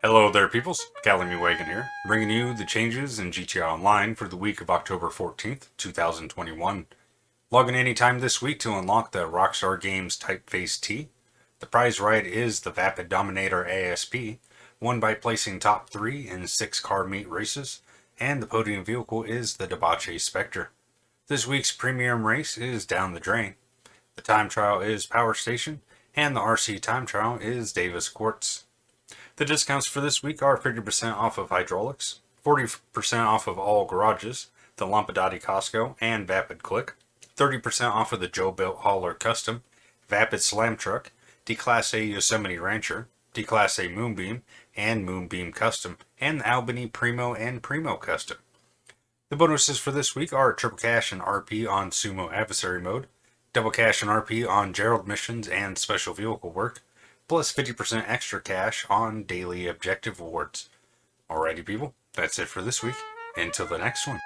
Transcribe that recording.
Hello there peoples, Calamy Wagon here, bringing you the changes in GTA Online for the week of October 14th, 2021. Log in anytime this week to unlock the Rockstar Games Typeface Tee. The prize right is the Vapid Dominator ASP, won by placing top 3 in 6 car meet races, and the podium vehicle is the Dewbauchee Specter. This week's premium race is Down the Drain. The time trial is Power Station, and the RC time trial is Davis Quartz. The discounts for this week are 50% off of hydraulics, 40% off of all garages, the Lampadati Casco, and Vapid Clique, 30% off of the Jobuilt Hauler Custom, Vapid Slam Truck, Declasse Yosemite Rancher, Declasse Moonbeam, and Moonbeam Custom, and the Albany Primo and Primo Custom. The bonuses for this week are triple cash and RP on Sumo Adversary Mode, double cash and RP on Gerald missions and special vehicle work, plus 50% extra cash on daily objective awards. Alrighty people, that's it for this week. Until the next one.